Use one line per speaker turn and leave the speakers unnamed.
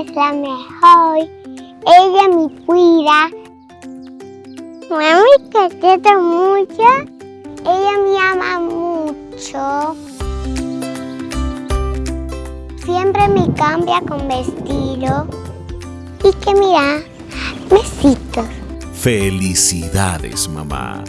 es la mejor. Ella me cuida. Mami, te quiero mucho. Ella me ama mucho. Siempre me cambia con vestido. Y que mira, besitos.
Felicidades, mamá.